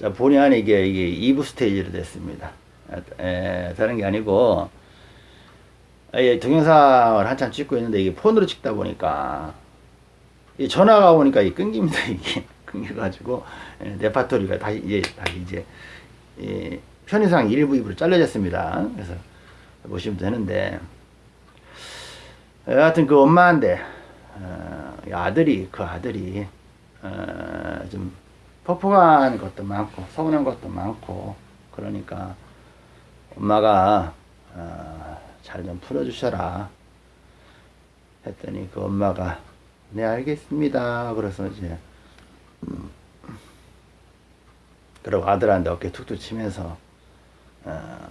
자, 본의 아니게 이게 2부 스테이지로 됐습니다. 에, 다른 게 아니고, 예, 동영상을 한참 찍고 있는데 이게 폰으로 찍다 보니까, 이 전화가 오니까 이 끊깁니다, 이게. 끊겨가지고, 예, 레파토리가 다시 이제, 다시 이제, 이 편의상 일부 입으로 잘려졌습니다. 그래서 보시면 되는데, 여하튼 그 엄마한테, 어, 이 아들이, 그 아들이, 어, 좀 폭폭한 것도 많고 서운한 것도 많고 그러니까 엄마가 어, 잘좀 풀어주셔라 했더니 그 엄마가 네 알겠습니다. 그래서 이제 음, 그리고 아들한테 어깨 툭툭 치면서 어,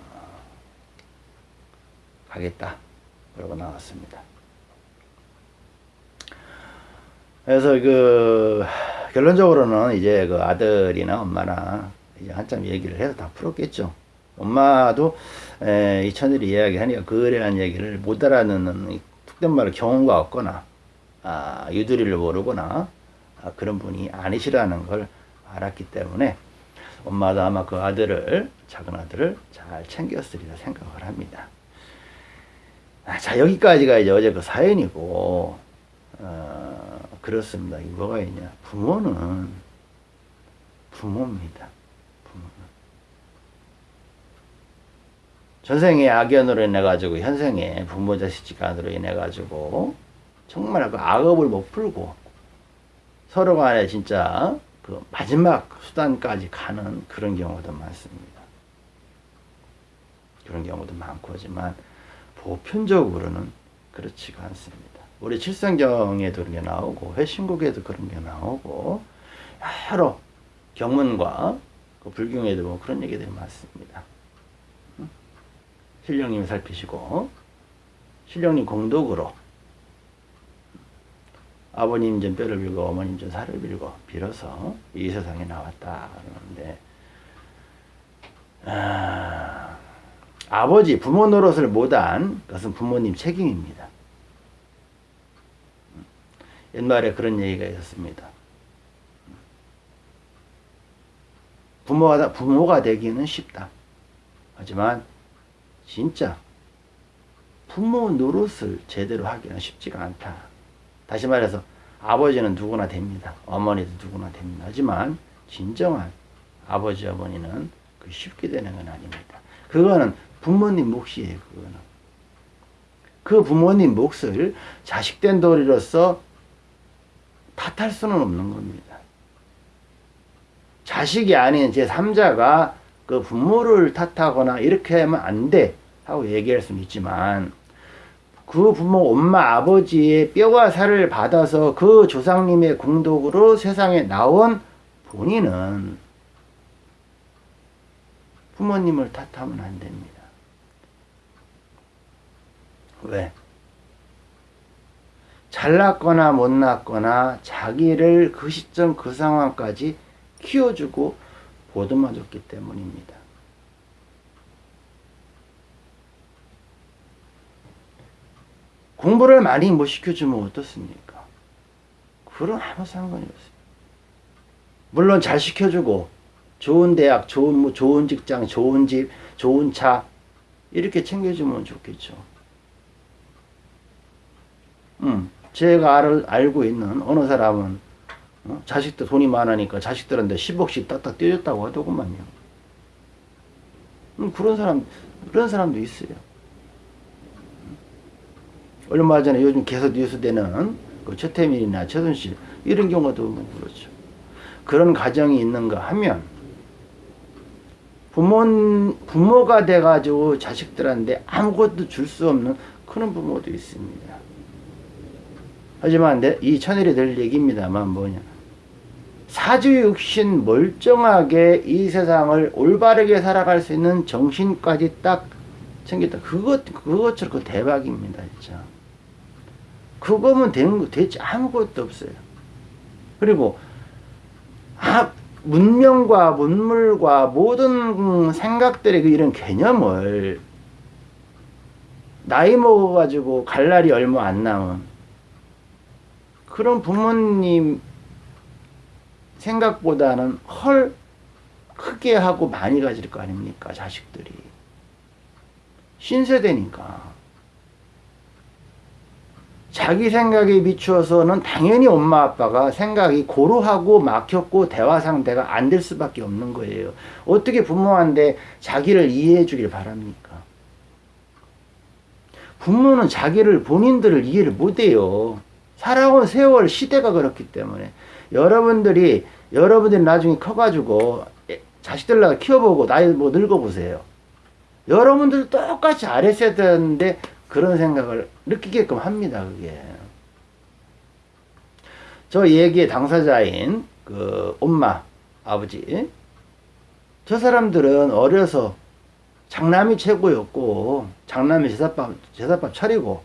가겠다. 그러고 나왔습니다. 그래서 그 결론적으로는 이제 그 아들이나 엄마나 이제 한참 얘기를 해서 다 풀었겠죠. 엄마도 에, 이 천일이 이야기하니까 대한 얘기를 못 알아듣는 툭된 말을 경험가 없거나 아, 유두리를 모르거나 아, 그런 분이 아니시라는 걸 알았기 때문에 엄마도 아마 그 아들을 작은 아들을 잘 챙겼으리라 생각을 합니다. 아, 자 여기까지가 이제 어제 그 사연이고 어, 그렇습니다. 이 뭐가 있냐? 부모는 부모입니다. 부모는. 전생의 악연으로 인해 가지고 현생의 부모 자식간으로 인해 가지고 정말 그 악업을 못 풀고 서로 간에 진짜 그 마지막 수단까지 가는 그런 경우도 많습니다. 그런 경우도 많고 하지만 보편적으로는 그렇지가 않습니다. 우리 칠성경에도 그런 게 나오고 회신국에도 그런 게 나오고 여러 경문과 그 불경에도 뭐 그런 얘기들이 많습니다. 신령님이 살피시고 신령님 공덕으로 아버님 전 뼈를 빌고 어머님 전 살을 빌고 빌어서 이 세상에 나왔다 그러는데 아, 아버지 부모 노릇을 못한 것은 부모님 책임입니다. 옛말에 그런 얘기가 있었습니다. 부모가, 부모가 되기는 쉽다. 하지만 진짜 부모 노릇을 제대로 하기는 쉽지가 않다. 다시 말해서 아버지는 누구나 됩니다. 어머니도 누구나 됩니다. 하지만 진정한 아버지 어머니는 그 쉽게 되는 건 아닙니다. 그거는 부모님 몫이에요. 그거는. 그 부모님 몫을 자식된 도리로서 탓할 수는 없는 겁니다. 자식이 아닌 제3자가 그 부모를 탓하거나 이렇게 하면 안 돼. 하고 얘기할 수는 있지만, 그 부모, 엄마, 아버지의 뼈와 살을 받아서 그 조상님의 공덕으로 세상에 나온 본인은 부모님을 탓하면 안 됩니다. 왜? 잘났거나 못났거나 자기를 그 시점 그 상황까지 키워주고 보듬어줬기 때문입니다. 공부를 많이 못 시켜주면 어떻습니까? 그런 아무 상관이 없어요. 물론 잘 시켜주고 좋은 대학, 좋은 좋은 직장, 좋은 집, 좋은 차 이렇게 챙겨주면 좋겠죠. 음. 제가 알, 알고 있는 어느 사람은 어? 자식들 돈이 많으니까 자식들한테 10억씩 딱딱 떼줬다고 하더구만요. 음, 그런 사람 그런 사람도 있어요. 얼마 전에 요즘 계속 뉴스되는 그 최태민이나 최순실 이런 경우도 뭐 그렇죠. 그런 가정이 있는가 하면 부모 부모가 돼가지고 자식들한테 아무것도 줄 수 없는 그런 부모도 있습니다. 하지만 이 천일이 될 얘기입니다만 뭐냐. 사주육신 멀쩡하게 이 세상을 올바르게 살아갈 수 있는 정신까지 딱 챙겼다. 그것, 그것처럼 그 대박입니다, 진짜. 그거면 되는 대체 아무것도 없어요. 그리고, 아, 문명과 문물과 모든 생각들의 그 이런 개념을 나이 먹어가지고 갈 날이 얼마 안 남은 그런 부모님 생각보다는 헐 크게 하고 많이 가질 거 아닙니까? 자식들이. 신세대니까. 자기 생각에 비추어서는 당연히 엄마 아빠가 생각이 고루하고 막혔고 대화 상대가 안 될 수밖에 없는 거예요. 어떻게 부모한테 자기를 이해해 주길 바랍니까? 부모는 자기를 본인들을 이해를 못해요. 살아온 세월 시대가 그렇기 때문에 여러분들이 여러분들이 나중에 커가지고 자식들 나 키워보고 나이 뭐 늙어보세요. 여러분들 똑같이 잘했어야 되는데 그런 생각을 느끼게끔 합니다. 그게. 저 얘기의 당사자인 그 엄마, 아버지 저 사람들은 어려서 장남이 최고였고 장남이 제사밥 제사밥 차리고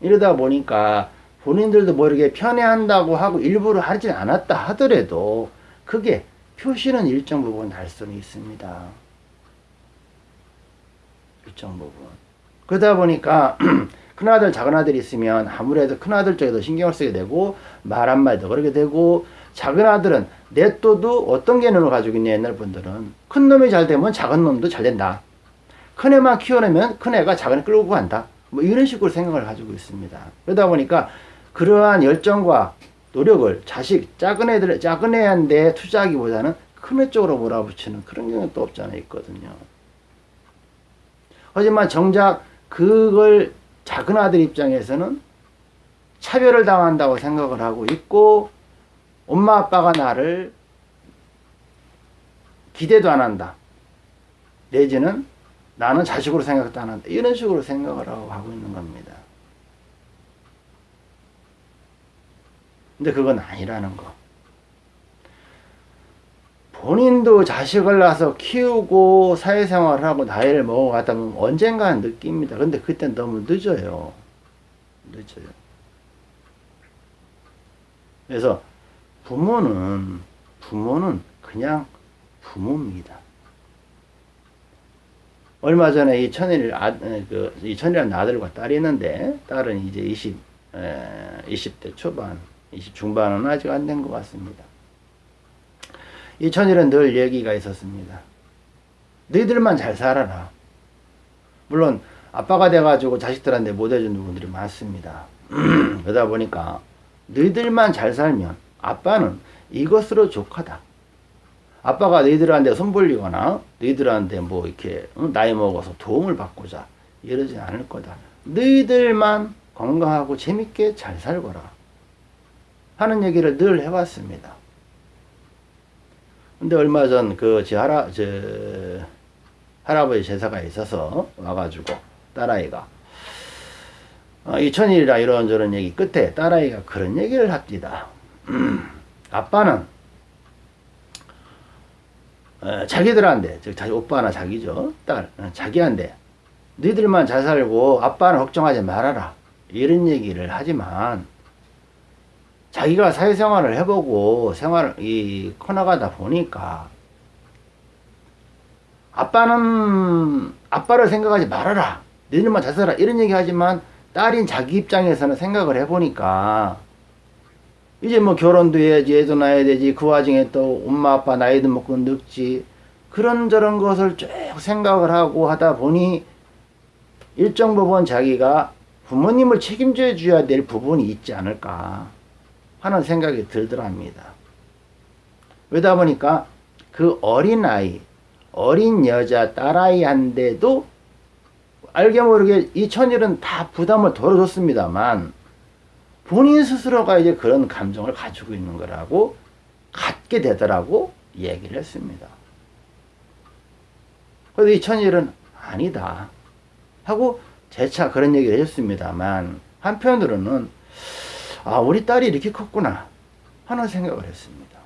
이러다 보니까 본인들도 뭐 이렇게 편애한다고 하고 일부러 하진 않았다 하더라도 그게 표시는 일정 부분 달 수는 있습니다. 일정 부분. 그러다 보니까 큰아들 작은아들 있으면 아무래도 큰아들 쪽에 더 신경을 쓰게 되고 말 한마디도 그러게 되고 작은아들은 내또도 어떤 개념을 가지고 있냐 옛날 분들은 큰 놈이 잘 되면 작은 놈도 잘 된다. 큰 애만 키워내면 큰 애가 작은 애 끌고 간다. 뭐 이런 식으로 생각을 가지고 있습니다. 그러다 보니까 그러한 열정과 노력을 자식, 작은 애들, 작은 애한테 투자하기보다는 큰 애 쪽으로 몰아붙이는 그런 경우는 또 없지 않아 있거든요. 하지만 정작 그걸 작은 아들 입장에서는 차별을 당한다고 생각을 하고 있고 엄마 아빠가 나를 기대도 안 한다. 내지는 나는 자식으로 생각도 안 한다. 이런 식으로 생각을 하고 있는 겁니다. 근데 그건 아니라는 거. 본인도 자식을 낳아서 키우고 사회생활을 하고 나이를 먹어가다 보면 언젠가는 느낍니다. 근데 그땐 너무 늦어요. 늦어요. 그래서 부모는 부모는 그냥 부모입니다. 얼마 전에 이 천일 아, 그 이 천이라는 아들과 딸이 있는데 딸은 이제 20 에, 20대 초반, 20 중반은 아직 안 된 것 같습니다. 이 천일은 늘 얘기가 있었습니다. 너희들만 잘 살아라. 물론 아빠가 돼가지고 자식들한테 못해준 부분들이 많습니다. 그러다 보니까 너희들만 잘 살면 아빠는 이것으로 족하다. 아빠가 너희들한테 손 벌리거나 너희들한테 뭐 이렇게 나이 먹어서 도움을 받고자 이러지 않을 거다. 너희들만 건강하고 재밌게 잘 살거라. 하는 얘기를 늘 해왔습니다. 근데 얼마 전 그 제 할아 제 할아버지 제사가 있어서 와가지고 딸아이가 어, 이천일이라 이런저런 얘기 끝에 딸아이가 그런 얘기를 합니다. 아빠는 어, 자기들한테 즉 자기 오빠나 자기죠 딸 어, 자기한테 너희들만 잘 살고 아빠는 걱정하지 말아라 이런 얘기를 하지만 자기가 사회생활을 해보고 생활을 이 커나가다 보니까 아빠는 아빠를 생각하지 말아라. 너희들만 잘 살아 이런 얘기 하지만 딸인 자기 입장에서는 생각을 해보니까 이제 뭐 결혼도 해야지 애도 낳아야 되지. 그 와중에 또 엄마 아빠 나이도 먹고 늙지. 그런저런 것을 쭉 생각을 하고 하다 보니 일정 부분 자기가 부모님을 책임져 줘야 될 부분이 있지 않을까 하는 생각이 들더랍니다. 그러다 보니까 그 어린아이 어린 여자 딸아이한테도 알게 모르게 이 천일은 다 부담을 덜어줬습니다만 본인 스스로가 이제 그런 감정을 가지고 있는 거라고 갖게 되더라고 얘기를 했습니다. 그래서 이 천일은 아니다 하고 재차 그런 얘기를 했습니다만 한편으로는 아 우리 딸이 이렇게 컸구나 하는 생각을 했습니다.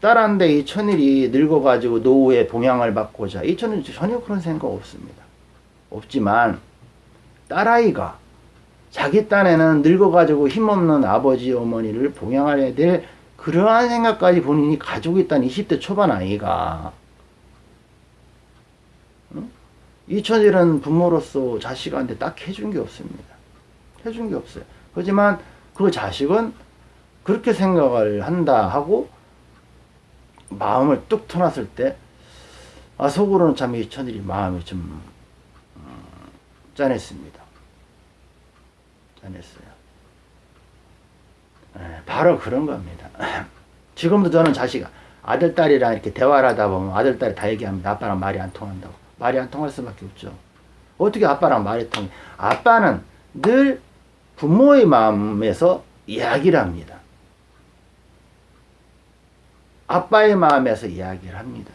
딸한테 이 천일이 늙어가지고 노후에 봉양을 받고자 이 천일 전혀 그런 생각 없습니다. 없지만 딸아이가 자기 딴에는 늙어가지고 힘없는 아버지 어머니를 봉양해야 될 그러한 생각까지 본인이 가지고 있다는 20대 초반 아이가 응? 이천일은 부모로서 자식한테 딱 해준 게 없습니다. 해준 게 없어요. 하지만 그 자식은 그렇게 생각을 한다 하고 마음을 뚝 터놨을 때, 아, 속으로는 참 이 천일이 마음이 좀, 음, 짠했습니다. 짠했어요. 예, 바로 그런 겁니다. 지금도 저는 자식, 아들, 딸이랑 이렇게 대화를 하다 보면 아들, 딸이 다 얘기합니다. 아빠랑 말이 안 통한다고. 말이 안 통할 수밖에 없죠. 어떻게 아빠랑 말이 통해? 아빠는 늘 부모의 마음에서 이야기를 합니다. 아빠의 마음에서 이야기를 합니다.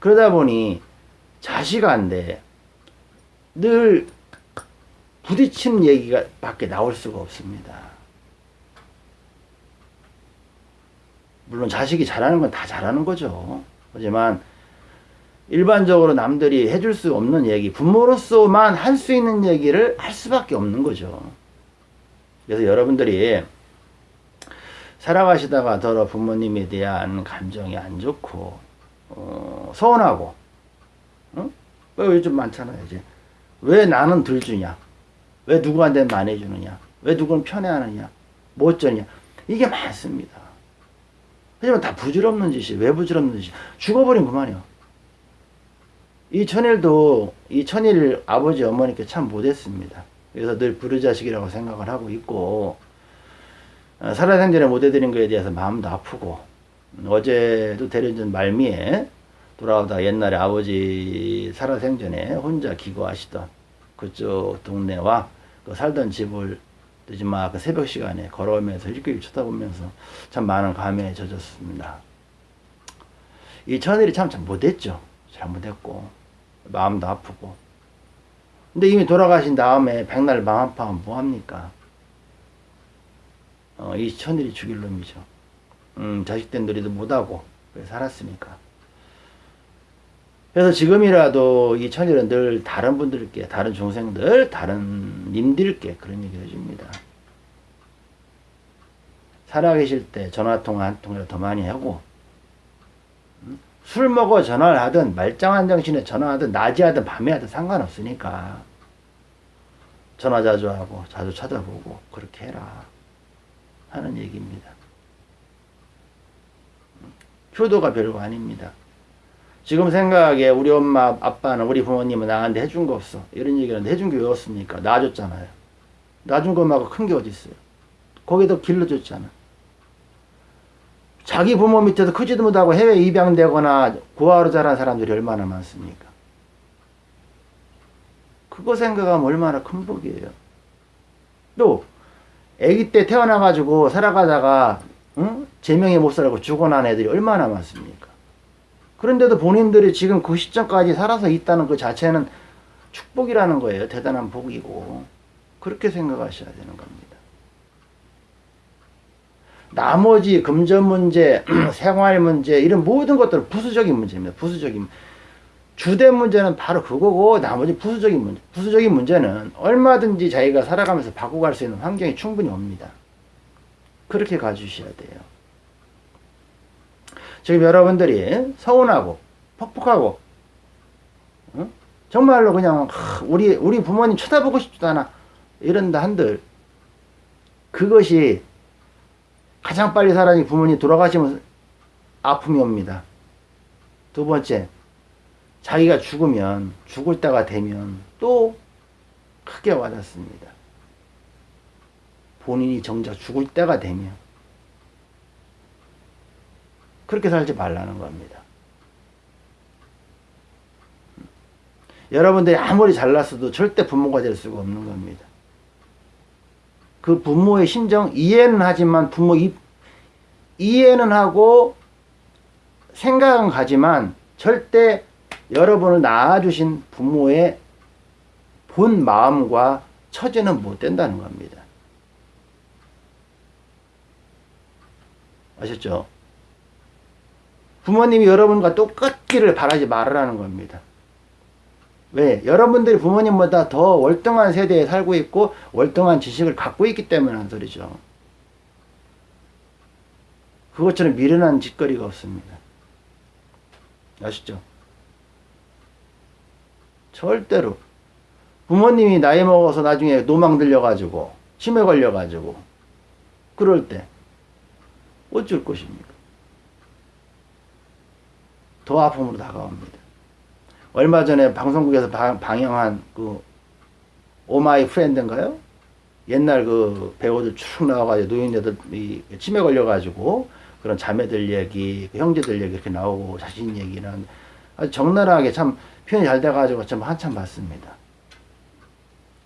그러다 보니 자식한테 늘 부딪히는 얘기가 밖에 나올 수가 없습니다. 물론 자식이 잘하는 건 다 잘하는 거죠. 하지만 일반적으로 남들이 해줄 수 없는 얘기, 부모로서만 할 수 있는 얘기를 할 수밖에 없는 거죠. 그래서 여러분들이 살아가시다가 더러 부모님에 대한 감정이 안 좋고, 어, 서운하고, 응? 왜 요즘 많잖아요, 이제. 왜 나는 덜 주냐? 왜 누구한테 많이 주느냐? 왜 누구는 편애하느냐? 뭐 어쩌냐? 이게 많습니다. 하지만 다 부질없는 짓이, 왜 부질없는 짓이? 죽어버린 그만이요. 이 천일도 이 천일 아버지 어머니께 참 못했습니다. 그래서 늘 부르자식이라고 생각을 하고 있고 어, 살아생전에 못해드린 거에 대해서 마음도 아프고 어제도 대련전 말미에 돌아오다 옛날에 아버지 살아생전에 혼자 기거하시던 그쪽 동네와 그 살던 집을 늦지막 그 새벽 시간에 걸어오면서 일귀 쳐다보면서 참 많은 감회에 젖었습니다. 이 천일이 참, 참 못했죠. 잘못했고 마음도 아프고 근데 이미 돌아가신 다음에 백날 아파하면 뭐합니까? 어, 이 천일이 죽일 놈이죠. 음, 자식된 놀이도 못하고 살았으니까. 그래서 지금이라도 이 천일은 늘 다른 분들께, 다른 중생들, 다른 님들께 그런 얘기 해줍니다. 살아계실 때 전화통화 한 통이라도 더 많이 하고, 음? 술 먹어 전화를 하든, 말짱한 정신에 전화하든, 낮에 하든, 밤에 하든 상관없으니까. 전화 자주 하고, 자주 찾아보고, 그렇게 해라. 하는 얘기입니다. 음? 효도가 별거 아닙니다. 지금 생각에 우리 엄마, 아빠는, 우리 부모님은 나한테 해준 거 없어. 이런 얘기는 해준 게 왜 없습니까? 놔줬잖아요. 놔준 것만큼 큰 게 어딨어요. 거기도 길러줬잖아. 자기 부모 밑에서 크지도 못하고 해외 입양되거나 고아로 자란 사람들이 얼마나 많습니까? 그거 생각하면 얼마나 큰 복이에요. 또, 아기 때 태어나가지고 살아가다가, 응? 제명에 못 살고 죽어난 애들이 얼마나 많습니까? 그런데도 본인들이 지금 그 시점까지 살아서 있다는 그 자체는 축복이라는 거예요. 대단한 복이고. 그렇게 생각하셔야 되는 겁니다. 나머지 금전 문제, 생활 문제, 이런 모든 것들은 부수적인 문제입니다. 부수적인. 주된 문제는 바로 그거고, 나머지 부수적인 문제. 부수적인 문제는 얼마든지 자기가 살아가면서 바꿔갈 수 있는 환경이 충분히 옵니다. 그렇게 가주셔야 돼요. 지금 여러분들이 서운하고 퍽퍽하고 응? 정말로 그냥 우리 우리 부모님 쳐다보고 싶지도 않아 이런다 한들 그것이 가장 빨리 사람이 부모님 돌아가시면 아픔이 옵니다. 두 번째 자기가 죽으면 죽을 때가 되면 또 크게 와닿습니다. 본인이 정작 죽을 때가 되면 그렇게 살지 말라는 겁니다. 여러분들이 아무리 잘났어도 절대 부모가 될 수가 없는 겁니다. 그 부모의 심정 이해는 하지만 부모 이, 이해는 하고 생각은 가지만 절대 여러분을 낳아주신 부모의 본 마음과 처지는 못 된다는 겁니다. 아셨죠? 부모님이 여러분과 똑같기를 바라지 말으라는 겁니다. 왜? 여러분들이 부모님보다 더 월등한 세대에 살고 있고 월등한 지식을 갖고 있기 때문에 한 소리죠. 그것처럼 미련한 짓거리가 없습니다. 아시죠? 절대로 부모님이 나이 먹어서 나중에 노망 들려가지고 치매 걸려가지고 그럴 때 어쩔 것입니까? 더 아픔으로 다가옵니다. 얼마 전에 방송국에서 방, 방영한 그 Oh My Friend인가요? 옛날 그 배우들 쭉 나와가지고 노인네들 이 치매 걸려가지고 그런 자매들 얘기, 그 형제들 얘기 이렇게 나오고 자신 얘기는 아주 적나라하게 참 표현이 잘 돼가지고 참 한참 봤습니다.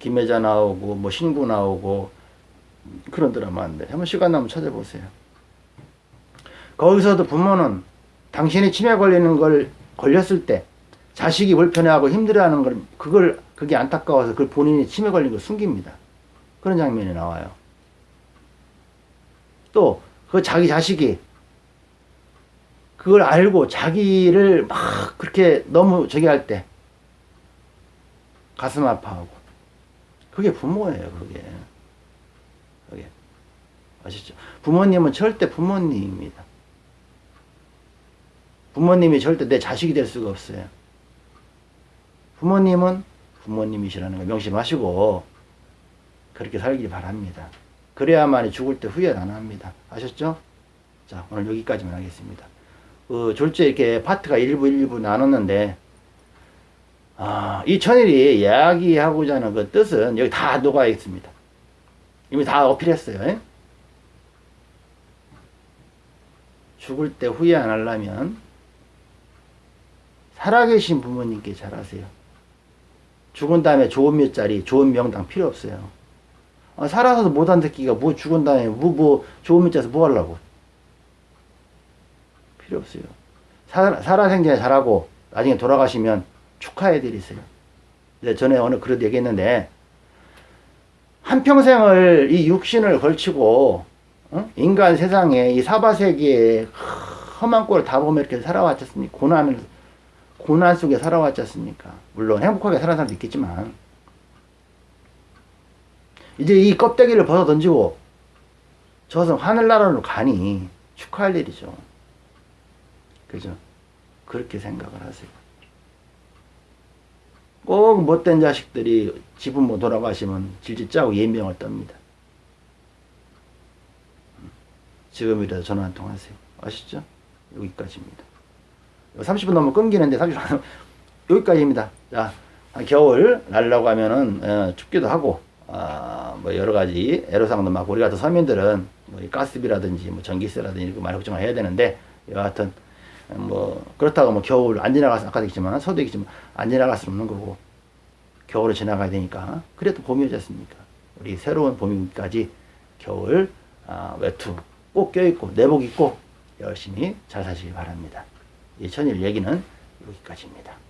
김혜자 나오고 뭐 신구 나오고 그런 드라마인데 한번 시간 나면 찾아보세요. 거기서도 부모는 당신이 치매 걸리는 걸 걸렸을 때 자식이 불편해하고 힘들어하는 걸 그걸 그게 안타까워서 그걸 본인이 치매 걸린 걸 숨깁니다. 그런 장면이 나와요. 또 그 자기 자식이 그걸 알고 자기를 막 그렇게 너무 저기 할 때 가슴 아파하고 그게 부모예요. 그게 그게 아시죠? 부모님은 절대 부모님입니다. 부모님이 절대 내 자식이 될 수가 없어요. 부모님은 부모님이시라는 걸 명심하시고 그렇게 살길 바랍니다. 그래야만이 죽을 때 후회 안 합니다. 아셨죠? 자, 오늘 여기까지만 하겠습니다. 그 졸제 이렇게 파트가 1부 1부 나눴는데 아, 이 천일이 이야기하고자 하는 그 뜻은 여기 다 녹아 있습니다. 이미 다 어필했어요. 에? 죽을 때 후회 안 하려면 살아계신 부모님께 잘하세요. 죽은 다음에 좋은 몇자리, 좋은 명당 필요 없어요. 아, 살아서도 못한 새끼가 뭐 죽은 다음에 뭐, 뭐 좋은 몇자리에서 뭐 하려고. 필요 없어요. 살아, 살아생전에 잘하고 나중에 돌아가시면 축하해 드리세요. 전에 어느 그런 얘기했는데 한평생을 이 육신을 걸치고 어? 인간 세상에 이 사바세계에 험한 꼴을 다 보며 이렇게 살아왔지 않습니까? 고난을 고난 속에 살아왔지 않습니까? 물론 행복하게 살아는 사람도 있겠지만 이제 이 껍데기를 벗어 던지고 저승 하늘나라로 가니 축하할 일이죠. 그죠? 그렇게 생각을 하세요. 꼭 못된 자식들이 지부모 돌아가시면 질질 짜고 예명을 떱니다. 지금이라도 전화 한 통 하세요. 아시죠? 여기까지입니다. 30분 넘으면 끊기는데 30분 여기까지입니다. 자, 겨울 날라고 하면은 어, 춥기도 하고 어, 뭐 여러 가지 애로사항도 많고 우리 같은 서민들은 뭐 가스비라든지 뭐 전기세라든지 많이 걱정을 해야 되는데 여하튼 뭐 그렇다고 뭐 겨울 안 지나가서 아까도 얘기했지만 서도 얘기했지만 안 지나갈 수는 없는 거고 겨울을 지나가야 되니까 그래도 봄이 오지 않습니까? 우리 새로운 봄이까지 겨울 아, 외투 꼭 껴입고 내복 입고 열심히 잘 사시기 바랍니다. 이 천일 얘기는 여기까지입니다.